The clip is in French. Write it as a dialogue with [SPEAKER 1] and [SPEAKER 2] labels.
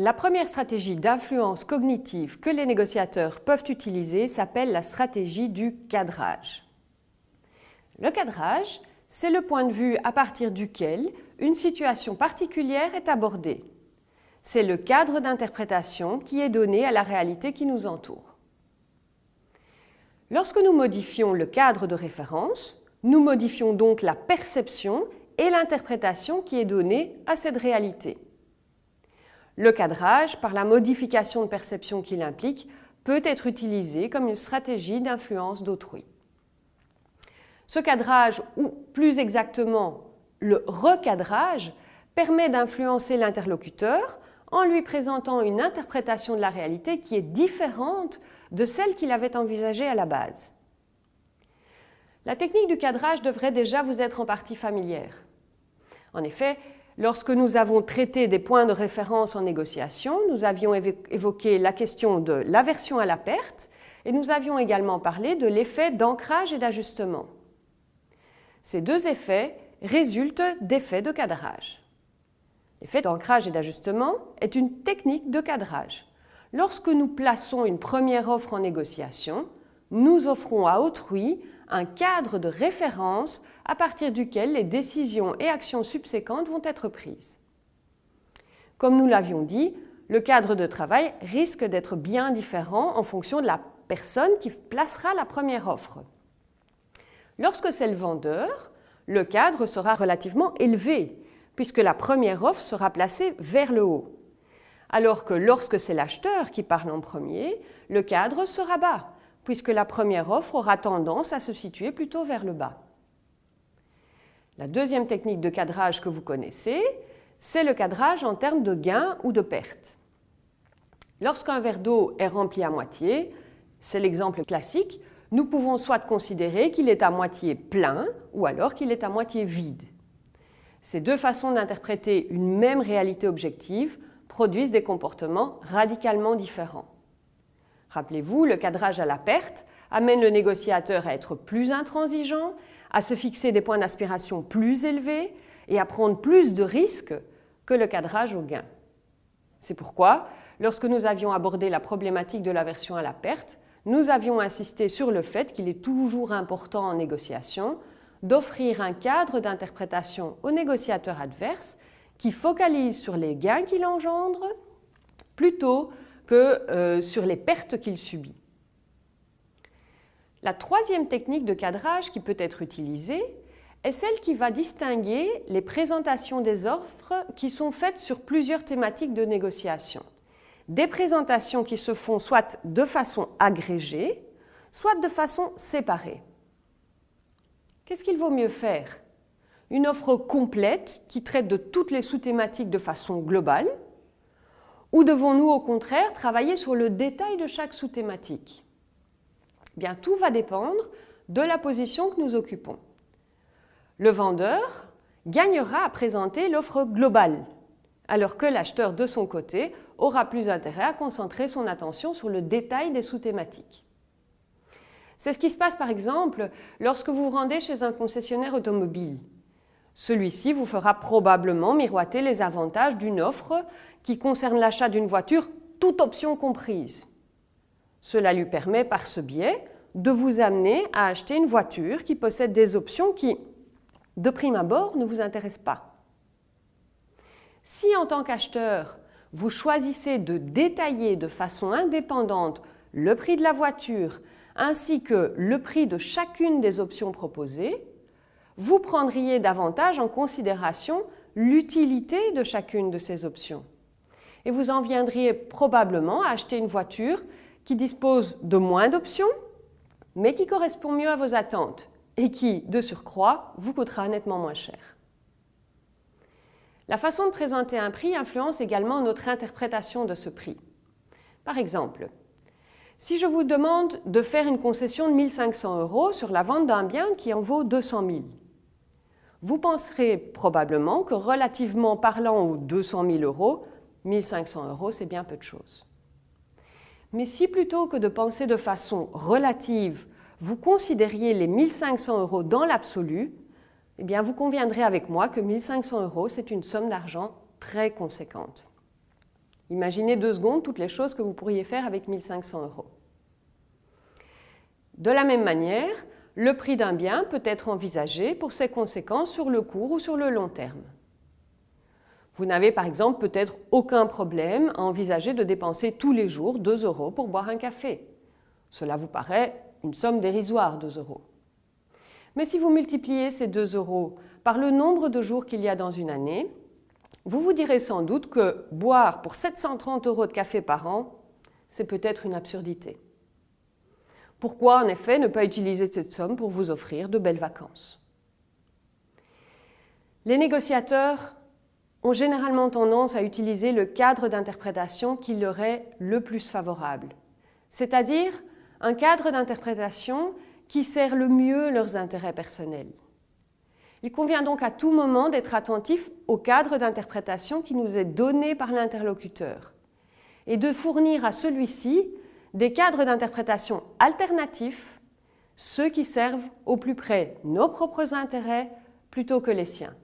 [SPEAKER 1] La première stratégie d'influence cognitive que les négociateurs peuvent utiliser s'appelle la stratégie du cadrage. Le cadrage, c'est le point de vue à partir duquel une situation particulière est abordée. C'est le cadre d'interprétation qui est donné à la réalité qui nous entoure. Lorsque nous modifions le cadre de référence, nous modifions donc la perception et l'interprétation qui est donnée à cette réalité. Le cadrage, par la modification de perception qu'il implique, peut être utilisé comme une stratégie d'influence d'autrui. Ce cadrage, ou plus exactement le recadrage, permet d'influencer l'interlocuteur en lui présentant une interprétation de la réalité qui est différente de celle qu'il avait envisagée à la base. La technique du cadrage devrait déjà vous être en partie familière. En effet, lorsque nous avons traité des points de référence en négociation, nous avions évoqué la question de l'aversion à la perte et nous avions également parlé de l'effet d'ancrage et d'ajustement. Ces deux effets résultent d'effets de cadrage. L'effet d'ancrage et d'ajustement est une technique de cadrage. Lorsque nous plaçons une première offre en négociation, nous offrons à autrui un cadre de référence à partir duquel les décisions et actions subséquentes vont être prises. Comme nous l'avions dit, le cadre de travail risque d'être bien différent en fonction de la personne qui placera la première offre. Lorsque c'est le vendeur, le cadre sera relativement élevé puisque la première offre sera placée vers le haut. Alors que lorsque c'est l'acheteur qui parle en premier, le cadre sera bas, puisque la première offre aura tendance à se situer plutôt vers le bas. La deuxième technique de cadrage que vous connaissez, c'est le cadrage en termes de gain ou de perte. Lorsqu'un verre d'eau est rempli à moitié, c'est l'exemple classique, nous pouvons soit considérer qu'il est à moitié plein ou alors qu'il est à moitié vide. Ces deux façons d'interpréter une même réalité objective produisent des comportements radicalement différents. Rappelez-vous, le cadrage à la perte amène le négociateur à être plus intransigeant, à se fixer des points d'aspiration plus élevés et à prendre plus de risques que le cadrage au gain. C'est pourquoi, lorsque nous avions abordé la problématique de l'aversion à la perte, nous avions insisté sur le fait qu'il est toujours important en négociation d'offrir un cadre d'interprétation au négociateur adverse qui focalise sur les gains qu'il engendre plutôt que euh, sur les pertes qu'il subit. La troisième technique de cadrage qui peut être utilisée est celle qui va distinguer les présentations des offres qui sont faites sur plusieurs thématiques de négociation. Des présentations qui se font soit de façon agrégée, soit de façon séparée. Qu'est-ce qu'il vaut mieux faire? Une offre complète qui traite de toutes les sous-thématiques de façon globale ou devons-nous au contraire travailler sur le détail de chaque sous-thématique? Eh Bien, tout va dépendre de la position que nous occupons. Le vendeur gagnera à présenter l'offre globale, alors que l'acheteur de son côté aura plus intérêt à concentrer son attention sur le détail des sous-thématiques. C'est ce qui se passe par exemple lorsque vous vous rendez chez un concessionnaire automobile. Celui-ci vous fera probablement miroiter les avantages d'une offre qui concerne l'achat d'une voiture, toute option comprise. Cela lui permet par ce biais de vous amener à acheter une voiture qui possède des options qui, de prime abord, ne vous intéressent pas. Si en tant qu'acheteur, vous choisissez de détailler de façon indépendante le prix de la voiture ainsi que le prix de chacune des options proposées, vous prendriez davantage en considération l'utilité de chacune de ces options. Et vous en viendriez probablement à acheter une voiture qui dispose de moins d'options, mais qui correspond mieux à vos attentes et qui, de surcroît, vous coûtera nettement moins cher. La façon de présenter un prix influence également notre interprétation de ce prix. Par exemple, si je vous demande de faire une concession de 1500 euros sur la vente d'un bien qui en vaut 200 000, vous penserez probablement que relativement parlant aux 200 000 euros, 1500 euros, c'est bien peu de choses. Mais si plutôt que de penser de façon relative, vous considériez les 1500 euros dans l'absolu, eh vous conviendrez avec moi que 1500 euros, c'est une somme d'argent très conséquente. Imaginez deux secondes toutes les choses que vous pourriez faire avec 1500 euros. De la même manière, le prix d'un bien peut être envisagé pour ses conséquences sur le court ou sur le long terme. Vous n'avez par exemple peut-être aucun problème à envisager de dépenser tous les jours 2 euros pour boire un café. Cela vous paraît une somme dérisoire, 2 euros. Mais si vous multipliez ces 2 euros par le nombre de jours qu'il y a dans une année, vous vous direz sans doute que boire pour 730 euros de café par an, c'est peut-être une absurdité. Pourquoi en effet ne pas utiliser cette somme pour vous offrir de belles vacances? Les négociateurs ont généralement tendance à utiliser le cadre d'interprétation qui leur est le plus favorable, c'est-à-dire un cadre d'interprétation qui sert le mieux leurs intérêts personnels. Il convient donc à tout moment d'être attentif au cadre d'interprétation qui nous est donné par l'interlocuteur et de fournir à celui-ci des cadres d'interprétation alternatifs, ceux qui servent au plus près nos propres intérêts plutôt que les siens.